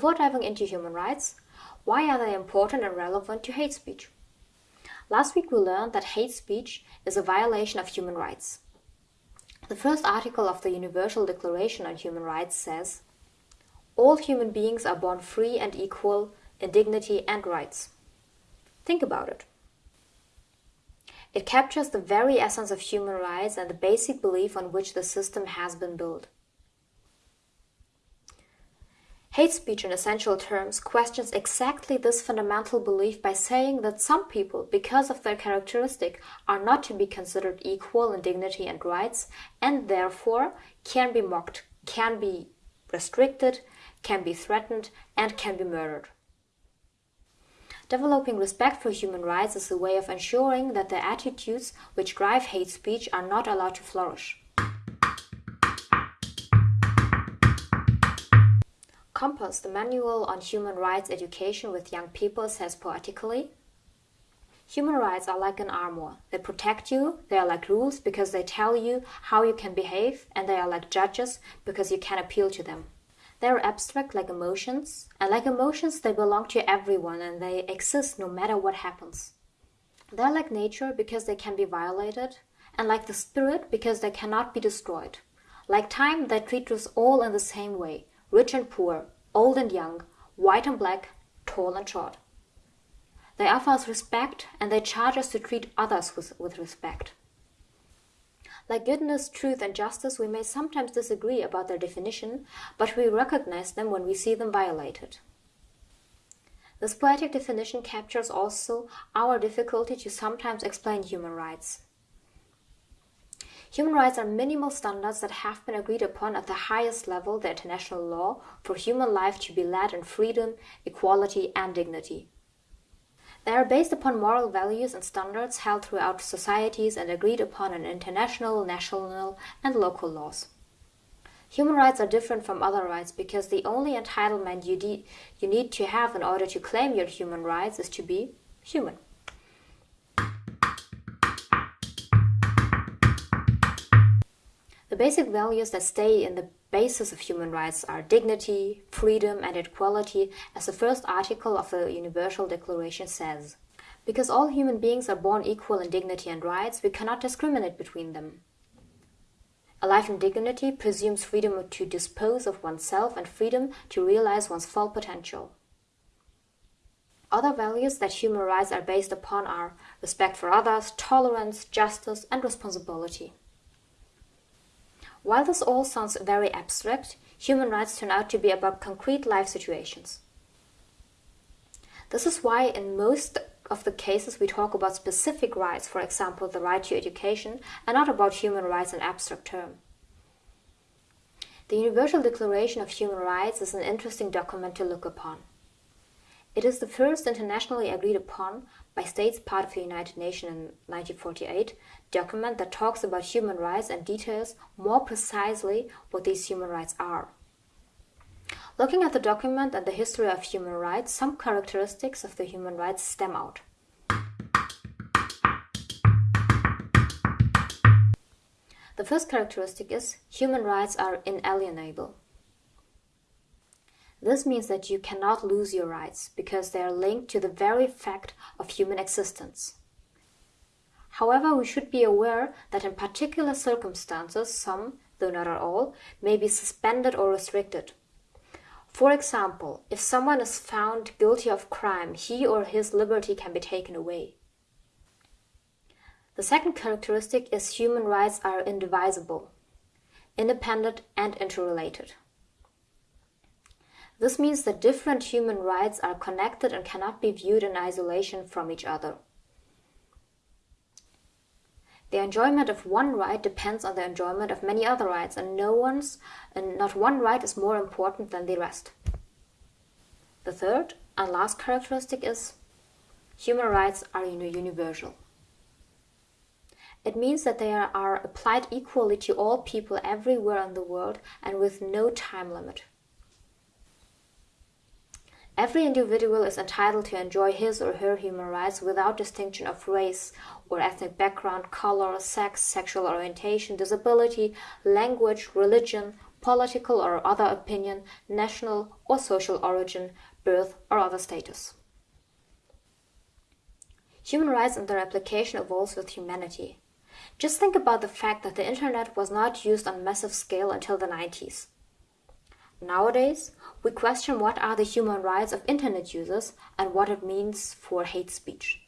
Before diving into human rights, why are they important and relevant to hate speech? Last week we learned that hate speech is a violation of human rights. The first article of the Universal Declaration on Human Rights says, All human beings are born free and equal in dignity and rights. Think about it. It captures the very essence of human rights and the basic belief on which the system has been built. Hate speech, in essential terms, questions exactly this fundamental belief by saying that some people, because of their characteristic, are not to be considered equal in dignity and rights, and therefore can be mocked, can be restricted, can be threatened, and can be murdered. Developing respect for human rights is a way of ensuring that the attitudes which drive hate speech are not allowed to flourish. Compass, the Manual on Human Rights Education with Young People, says poetically Human rights are like an armor. They protect you, they are like rules because they tell you how you can behave, and they are like judges because you can appeal to them. They are abstract like emotions, and like emotions, they belong to everyone and they exist no matter what happens. They are like nature because they can be violated, and like the spirit because they cannot be destroyed. Like time, they treat us all in the same way rich and poor, old and young, white and black, tall and short. They offer us respect and they charge us to treat others with, with respect. Like goodness, truth, and justice, we may sometimes disagree about their definition, but we recognize them when we see them violated. This poetic definition captures also our difficulty to sometimes explain human rights. Human rights are minimal standards that have been agreed upon at the highest level, the international law, for human life to be led in freedom, equality, and dignity. They are based upon moral values and standards held throughout societies and agreed upon in international, national, and local laws. Human rights are different from other rights because the only entitlement you, you need to have in order to claim your human rights is to be human. Basic values that stay in the basis of human rights are dignity, freedom, and equality, as the first article of the Universal Declaration says. Because all human beings are born equal in dignity and rights, we cannot discriminate between them. A life in dignity presumes freedom to dispose of oneself and freedom to realize one's full potential. Other values that human rights are based upon are respect for others, tolerance, justice, and responsibility. While this all sounds very abstract, human rights turn out to be about concrete life situations. This is why in most of the cases we talk about specific rights, for example, the right to education, and not about human rights in abstract term. The Universal Declaration of Human Rights is an interesting document to look upon. It is the first internationally agreed upon by states part of the United Nations in 1948 document that talks about human rights and details more precisely what these human rights are. Looking at the document and the history of human rights, some characteristics of the human rights stem out. The first characteristic is human rights are inalienable. This means that you cannot lose your rights because they are linked to the very fact of human existence. However, we should be aware that in particular circumstances, some, though not all, may be suspended or restricted. For example, if someone is found guilty of crime, he or his liberty can be taken away. The second characteristic is human rights are indivisible, independent and interrelated. This means that different human rights are connected and cannot be viewed in isolation from each other. The enjoyment of one right depends on the enjoyment of many other rights, and no one's and not one right is more important than the rest. The third and last characteristic is human rights are universal. It means that they are applied equally to all people everywhere in the world and with no time limit. Every individual is entitled to enjoy his or her human rights without distinction of race or ethnic background, color, sex, sexual orientation, disability, language, religion, political or other opinion, national or social origin, birth or other status. Human rights and their application evolves with humanity. Just think about the fact that the internet was not used on massive scale until the 90s. Nowadays, we question what are the human rights of internet users and what it means for hate speech.